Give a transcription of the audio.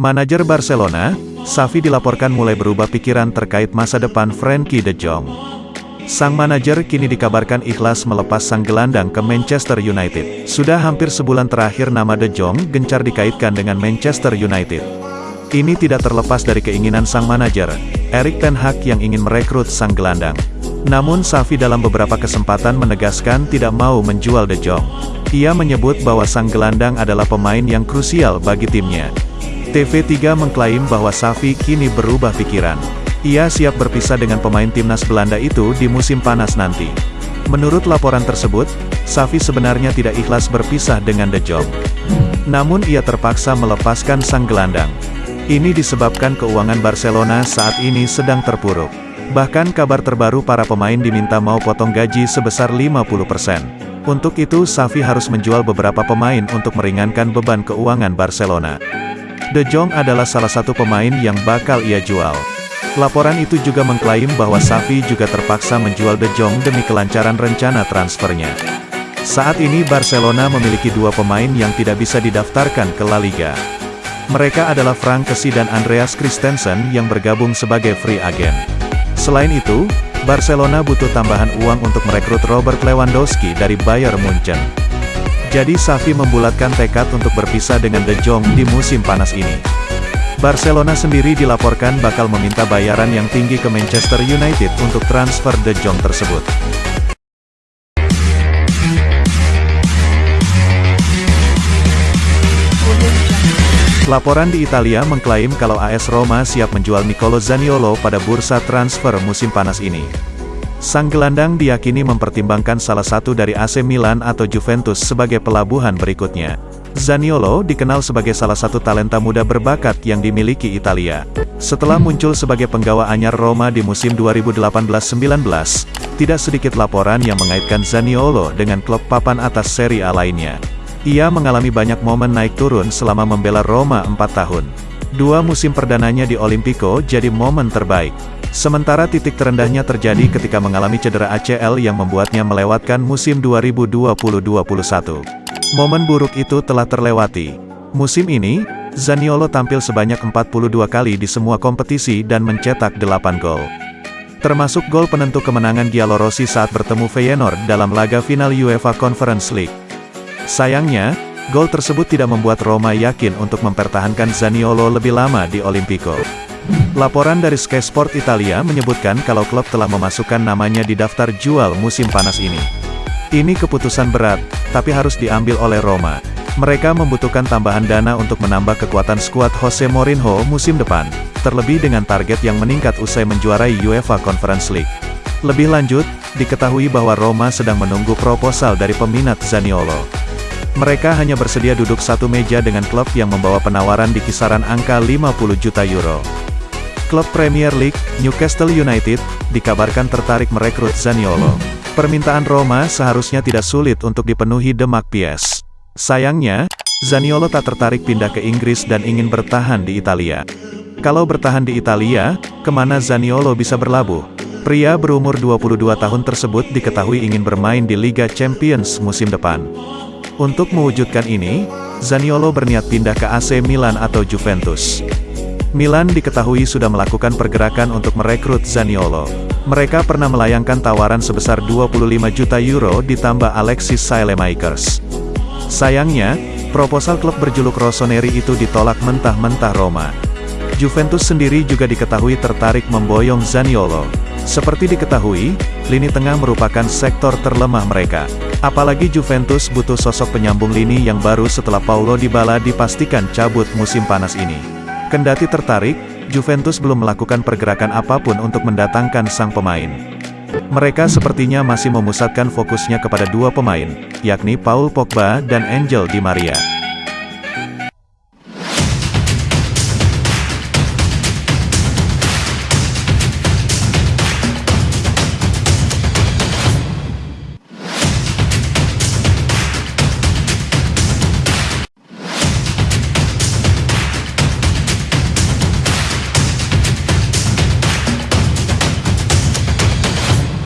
Manajer Barcelona, Xavi dilaporkan mulai berubah pikiran terkait masa depan Frenkie de Jong. Sang manajer kini dikabarkan ikhlas melepas sang gelandang ke Manchester United. Sudah hampir sebulan terakhir nama De Jong gencar dikaitkan dengan Manchester United. Ini tidak terlepas dari keinginan sang manajer, Erik Ten Hag yang ingin merekrut sang gelandang. Namun Xavi dalam beberapa kesempatan menegaskan tidak mau menjual De Jong. Ia menyebut bahwa sang gelandang adalah pemain yang krusial bagi timnya. TV3 mengklaim bahwa Xavi kini berubah pikiran. Ia siap berpisah dengan pemain timnas Belanda itu di musim panas nanti. Menurut laporan tersebut, Xavi sebenarnya tidak ikhlas berpisah dengan De Jong. Namun ia terpaksa melepaskan sang gelandang. Ini disebabkan keuangan Barcelona saat ini sedang terpuruk. Bahkan kabar terbaru para pemain diminta mau potong gaji sebesar 50%. Untuk itu Xavi harus menjual beberapa pemain untuk meringankan beban keuangan Barcelona. De Jong adalah salah satu pemain yang bakal ia jual. Laporan itu juga mengklaim bahwa Xavi juga terpaksa menjual De Jong demi kelancaran rencana transfernya. Saat ini Barcelona memiliki dua pemain yang tidak bisa didaftarkan ke La Liga. Mereka adalah Frank Kessie dan Andreas Christensen yang bergabung sebagai free agent. Selain itu, Barcelona butuh tambahan uang untuk merekrut Robert Lewandowski dari Bayern Munchen. Jadi Xavi membulatkan tekad untuk berpisah dengan De Jong di musim panas ini. Barcelona sendiri dilaporkan bakal meminta bayaran yang tinggi ke Manchester United untuk transfer De Jong tersebut. Laporan di Italia mengklaim kalau AS Roma siap menjual Nicolo Zaniolo pada bursa transfer musim panas ini. Sang gelandang diyakini mempertimbangkan salah satu dari AC Milan atau Juventus sebagai pelabuhan berikutnya. Zaniolo dikenal sebagai salah satu talenta muda berbakat yang dimiliki Italia. Setelah muncul sebagai penggawa anyar Roma di musim 2018-19, tidak sedikit laporan yang mengaitkan Zaniolo dengan klub papan atas Serie A lainnya. Ia mengalami banyak momen naik turun selama membela Roma 4 tahun. Dua musim perdananya di Olimpico jadi momen terbaik. Sementara titik terendahnya terjadi ketika mengalami cedera ACL yang membuatnya melewatkan musim 2020-21. Momen buruk itu telah terlewati. Musim ini, Zaniolo tampil sebanyak 42 kali di semua kompetisi dan mencetak 8 gol. Termasuk gol penentu kemenangan Giallorossi saat bertemu Feyenoord dalam laga final UEFA Conference League. Sayangnya, gol tersebut tidak membuat Roma yakin untuk mempertahankan Zaniolo lebih lama di Olimpico. Laporan dari Sky Sport Italia menyebutkan kalau klub telah memasukkan namanya di daftar jual musim panas ini. Ini keputusan berat, tapi harus diambil oleh Roma. Mereka membutuhkan tambahan dana untuk menambah kekuatan skuad Jose Mourinho musim depan, terlebih dengan target yang meningkat usai menjuarai UEFA Conference League. Lebih lanjut, diketahui bahwa Roma sedang menunggu proposal dari peminat Zaniolo. Mereka hanya bersedia duduk satu meja dengan klub yang membawa penawaran di kisaran angka 50 juta euro. Klub Premier League, Newcastle United, dikabarkan tertarik merekrut Zaniolo. Permintaan Roma seharusnya tidak sulit untuk dipenuhi Demak Pies. Sayangnya, Zaniolo tak tertarik pindah ke Inggris dan ingin bertahan di Italia. Kalau bertahan di Italia, ke mana Zaniolo bisa berlabuh? Pria berumur 22 tahun tersebut diketahui ingin bermain di Liga Champions musim depan. Untuk mewujudkan ini, Zaniolo berniat pindah ke AC Milan atau Juventus. Milan diketahui sudah melakukan pergerakan untuk merekrut Zaniolo. Mereka pernah melayangkan tawaran sebesar 25 juta euro ditambah Alexis Saelemaekers. Sayangnya, proposal klub berjuluk Rossoneri itu ditolak mentah-mentah Roma. Juventus sendiri juga diketahui tertarik memboyong Zaniolo. Seperti diketahui, lini tengah merupakan sektor terlemah mereka. Apalagi Juventus butuh sosok penyambung lini yang baru setelah Paulo Dybala dipastikan cabut musim panas ini. Kendati tertarik, Juventus belum melakukan pergerakan apa pun untuk mendatangkan sang pemain. Mereka sepertinya masih memusatkan fokusnya kepada dua pemain, yakni Paul Pogba dan Angel Di Maria.